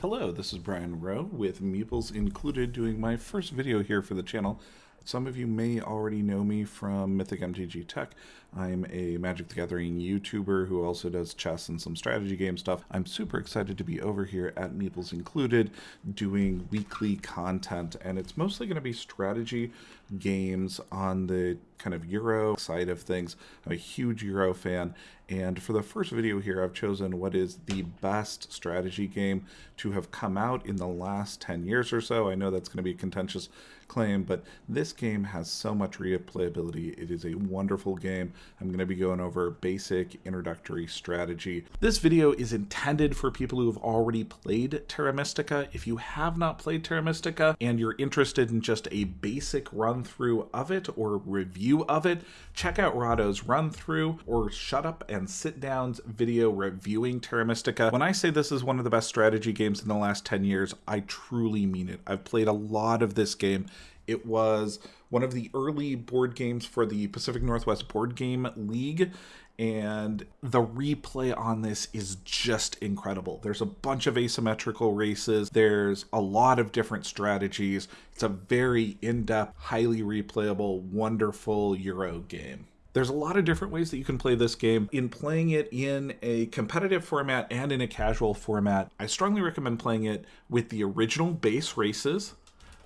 Hello, this is Brian Rowe with Meeples Included doing my first video here for the channel. Some of you may already know me from Mythic MTG Tech. I'm a Magic the Gathering YouTuber who also does chess and some strategy game stuff. I'm super excited to be over here at Meeples Included doing weekly content, and it's mostly going to be strategy games on the kind of Euro side of things. I'm a huge Euro fan, and for the first video here, I've chosen what is the best strategy game to have come out in the last 10 years or so. I know that's going to be a contentious claim, but this game has so much replayability. It is a wonderful game. I'm going to be going over basic introductory strategy. This video is intended for people who have already played Terra Mystica. If you have not played Terra Mystica and you're interested in just a basic run through of it or review of it, check out Rahdo's run through or Shut Up and Sit Down's video reviewing Terra Mystica. When I say this is one of the best strategy games in the last 10 years, I truly mean it. I've played a lot of this game it was one of the early board games for the Pacific Northwest Board Game League, and the replay on this is just incredible. There's a bunch of asymmetrical races, there's a lot of different strategies. It's a very in depth, highly replayable, wonderful Euro game. There's a lot of different ways that you can play this game. In playing it in a competitive format and in a casual format, I strongly recommend playing it with the original base races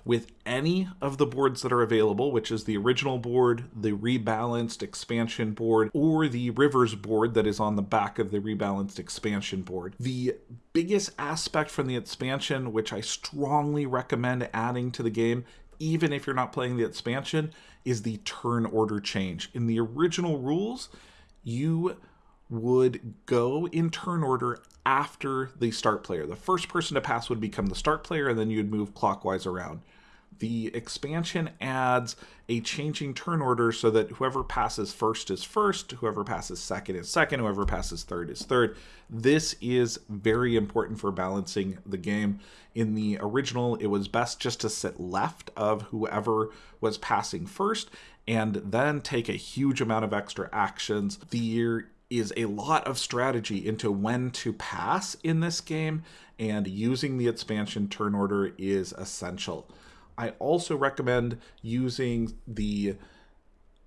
with any of the boards that are available, which is the original board, the rebalanced expansion board, or the Rivers board that is on the back of the rebalanced expansion board. The biggest aspect from the expansion, which I strongly recommend adding to the game, even if you're not playing the expansion, is the turn order change. In the original rules, you would go in turn order after the start player. The first person to pass would become the start player, and then you'd move clockwise around the expansion adds a changing turn order so that whoever passes first is first, whoever passes second is second, whoever passes third is third. This is very important for balancing the game. In the original, it was best just to sit left of whoever was passing first and then take a huge amount of extra actions. There is a lot of strategy into when to pass in this game, and using the expansion turn order is essential. I also recommend using the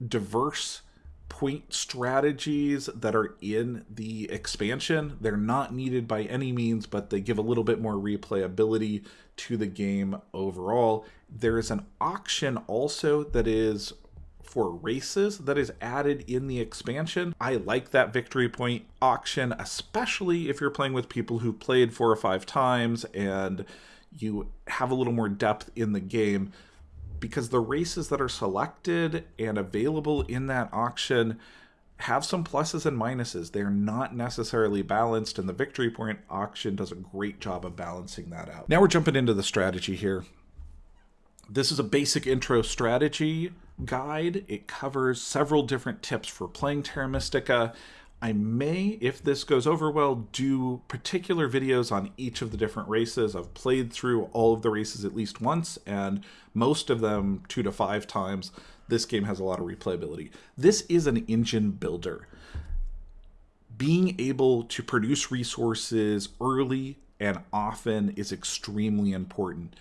diverse point strategies that are in the expansion. They're not needed by any means, but they give a little bit more replayability to the game overall. There is an auction also that is for races that is added in the expansion. I like that victory point auction, especially if you're playing with people who played four or five times and you have a little more depth in the game because the races that are selected and available in that auction have some pluses and minuses. They're not necessarily balanced, and the Victory Point auction does a great job of balancing that out. Now we're jumping into the strategy here. This is a basic intro strategy guide. It covers several different tips for playing Terra Mystica I may, if this goes over well, do particular videos on each of the different races. I've played through all of the races at least once, and most of them two to five times. This game has a lot of replayability. This is an engine builder. Being able to produce resources early and often is extremely important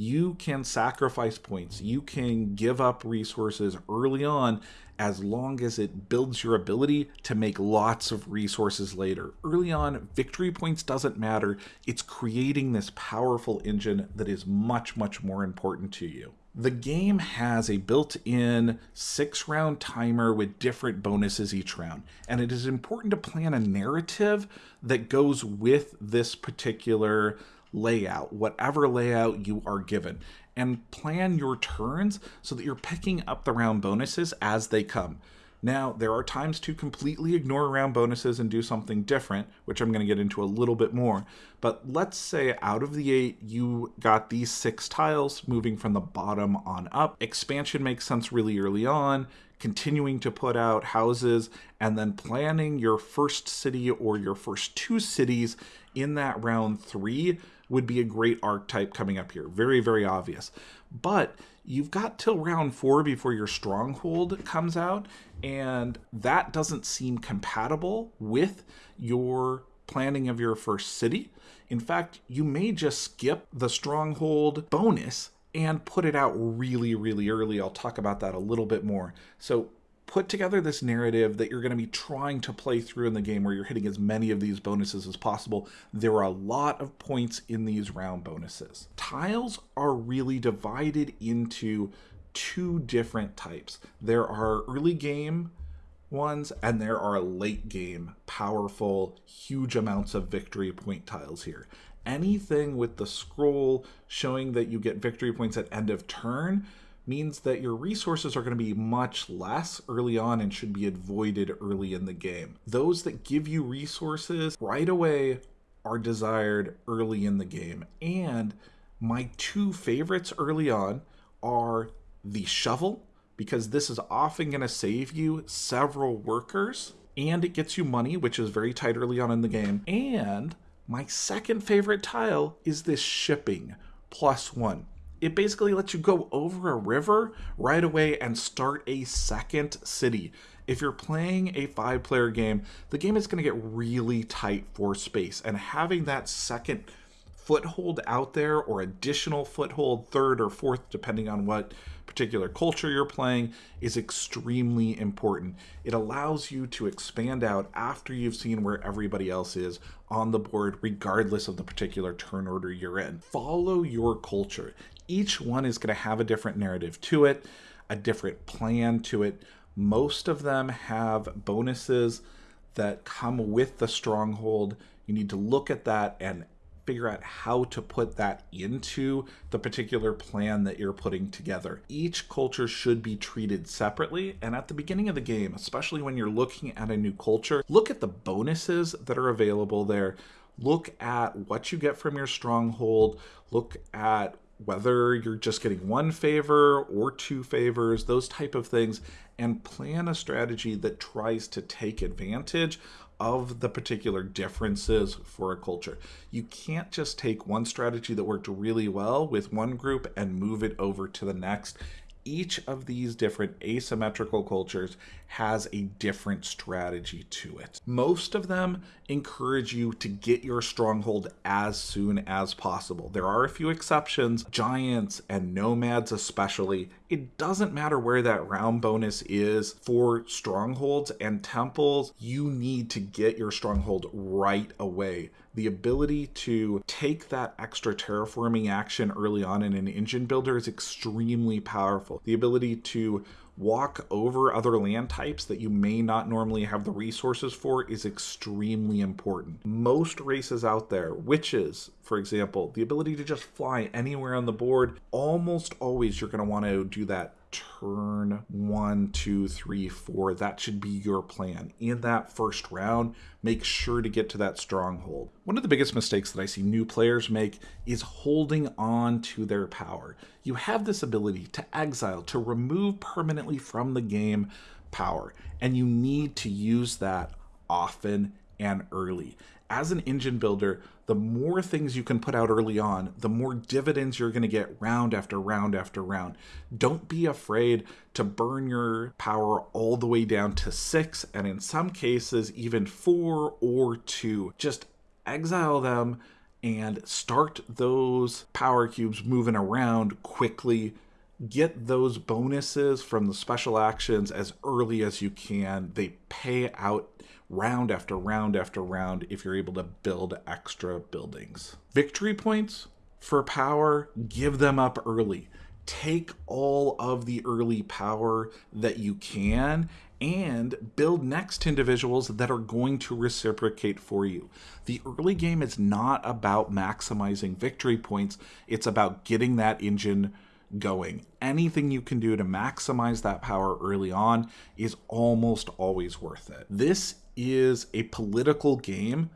you can sacrifice points. You can give up resources early on as long as it builds your ability to make lots of resources later. Early on, victory points doesn't matter. It's creating this powerful engine that is much, much more important to you. The game has a built-in six round timer with different bonuses each round. And it is important to plan a narrative that goes with this particular layout, whatever layout you are given, and plan your turns so that you're picking up the round bonuses as they come. Now, there are times to completely ignore round bonuses and do something different, which I'm going to get into a little bit more. But let's say out of the eight, you got these six tiles moving from the bottom on up. Expansion makes sense really early on, continuing to put out houses, and then planning your first city or your first two cities in that round three would be a great archetype coming up here. Very, very obvious. But you've got till round four before your stronghold comes out, and that doesn't seem compatible with your planning of your first city. In fact, you may just skip the stronghold bonus and put it out really, really early. I'll talk about that a little bit more. So put together this narrative that you're going to be trying to play through in the game where you're hitting as many of these bonuses as possible. There are a lot of points in these round bonuses. Tiles are really divided into two different types. There are early game ones and there are late game powerful huge amounts of victory point tiles here anything with the scroll showing that you get victory points at end of turn means that your resources are going to be much less early on and should be avoided early in the game. Those that give you resources right away are desired early in the game. And my two favorites early on are the shovel, because this is often going to save you several workers, and it gets you money, which is very tight early on in the game. And my second favorite tile is this shipping plus one it basically lets you go over a river right away and start a second city. If you're playing a five player game, the game is going to get really tight for space, and having that second foothold out there or additional foothold, third or fourth, depending on what particular culture you're playing, is extremely important. It allows you to expand out after you've seen where everybody else is on the board, regardless of the particular turn order you're in. Follow your culture each one is going to have a different narrative to it, a different plan to it. Most of them have bonuses that come with the stronghold. You need to look at that and figure out how to put that into the particular plan that you're putting together. Each culture should be treated separately, and at the beginning of the game, especially when you're looking at a new culture, look at the bonuses that are available there. Look at what you get from your stronghold. Look at whether you're just getting one favor or two favors, those type of things, and plan a strategy that tries to take advantage of the particular differences for a culture. You can't just take one strategy that worked really well with one group and move it over to the next each of these different asymmetrical cultures has a different strategy to it. Most of them encourage you to get your stronghold as soon as possible. There are a few exceptions, giants and nomads especially. It doesn't matter where that round bonus is for strongholds and temples, you need to get your stronghold right away the ability to take that extra terraforming action early on in an engine builder is extremely powerful. The ability to walk over other land types that you may not normally have the resources for is extremely important. Most races out there, witches, for example, the ability to just fly anywhere on the board, almost always you're going to want to do that turn one, two, three, four. That should be your plan. In that first round, make sure to get to that stronghold. One of the biggest mistakes that I see new players make is holding on to their power. You have this ability to exile, to remove permanently from the game power, and you need to use that often and early. As an engine builder, the more things you can put out early on, the more dividends you're going to get round after round after round. Don't be afraid to burn your power all the way down to six, and in some cases, even four or two. Just exile them and start those power cubes moving around quickly get those bonuses from the special actions as early as you can. They pay out round after round after round if you're able to build extra buildings. Victory points for power, give them up early. Take all of the early power that you can and build next individuals that are going to reciprocate for you. The early game is not about maximizing victory points, it's about getting that engine going. Anything you can do to maximize that power early on is almost always worth it. This is a political game,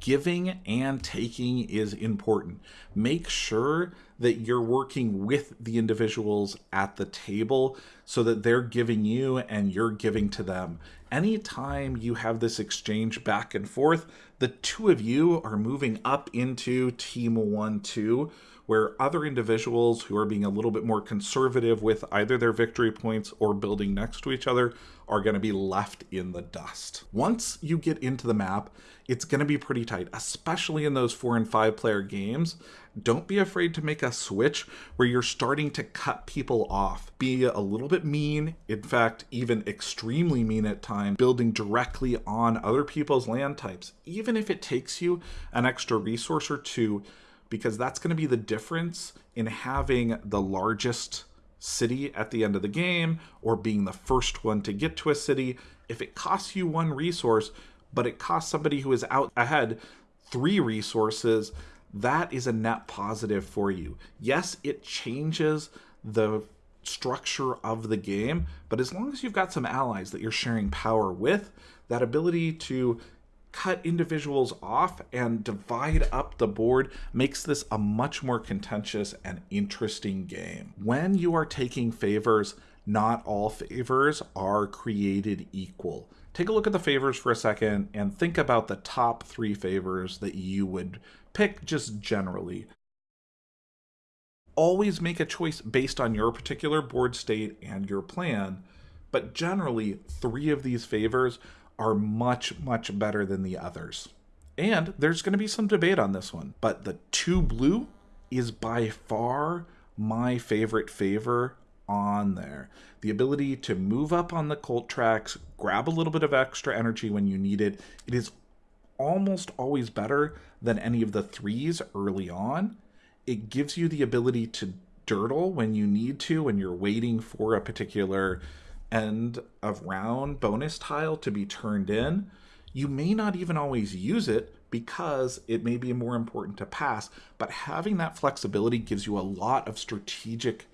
giving and taking is important. Make sure that you're working with the individuals at the table so that they're giving you and you're giving to them. Anytime you have this exchange back and forth, the two of you are moving up into Team 1 2, where other individuals who are being a little bit more conservative with either their victory points or building next to each other are going to be left in the dust. Once you get into the map, it's going to be pretty tight, especially in those four and five player games. Don't be afraid to make a switch where you're starting to cut people off. Be a little bit mean, in fact, even extremely mean at times, building directly on other people's land types, even if it takes you an extra resource or two, because that's going to be the difference in having the largest city at the end of the game or being the first one to get to a city. If it costs you one resource, but it costs somebody who is out ahead three resources, that is a net positive for you. Yes, it changes the structure of the game, but as long as you've got some allies that you're sharing power with, that ability to cut individuals off and divide up the board makes this a much more contentious and interesting game. When you are taking favors, not all favors are created equal. Take a look at the favors for a second and think about the top three favors that you would pick just generally. Always make a choice based on your particular board state and your plan, but generally, three of these favors are much, much better than the others. And there's going to be some debate on this one, but the two blue is by far my favorite favor on there. The ability to move up on the cult tracks, grab a little bit of extra energy when you need it. It is almost always better than any of the threes early on. It gives you the ability to dirtle when you need to, when you're waiting for a particular end of round bonus tile to be turned in, you may not even always use it because it may be more important to pass, but having that flexibility gives you a lot of strategic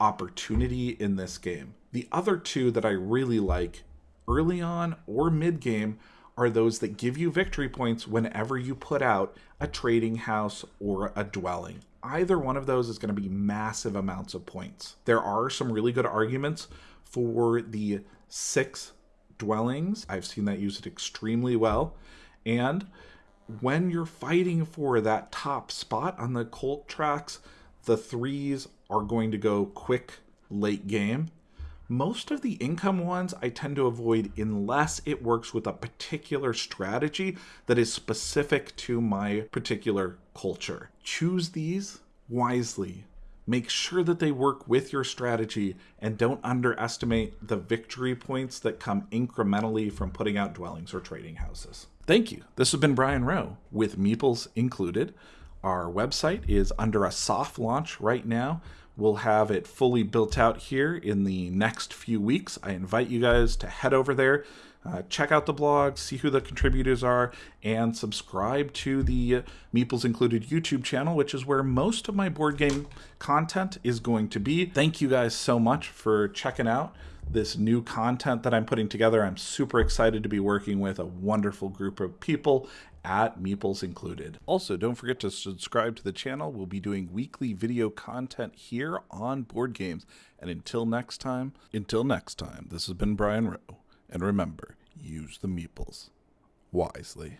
opportunity in this game. The other two that I really like early on or mid game are those that give you victory points whenever you put out a trading house or a dwelling. Either one of those is going to be massive amounts of points. There are some really good arguments for the six dwellings. I've seen that used extremely well. And when you're fighting for that top spot on the cult tracks, the threes are going to go quick late game. Most of the income ones I tend to avoid unless it works with a particular strategy that is specific to my particular culture. Choose these wisely Make sure that they work with your strategy and don't underestimate the victory points that come incrementally from putting out dwellings or trading houses. Thank you. This has been Brian Rowe with Meeples included. Our website is under a soft launch right now. We'll have it fully built out here in the next few weeks. I invite you guys to head over there uh, check out the blog, see who the contributors are, and subscribe to the Meeples Included YouTube channel, which is where most of my board game content is going to be. Thank you guys so much for checking out this new content that I'm putting together. I'm super excited to be working with a wonderful group of people at Meeples Included. Also, don't forget to subscribe to the channel. We'll be doing weekly video content here on board games. And until next time, until next time, this has been Brian Rowe. And remember, use the meeples wisely.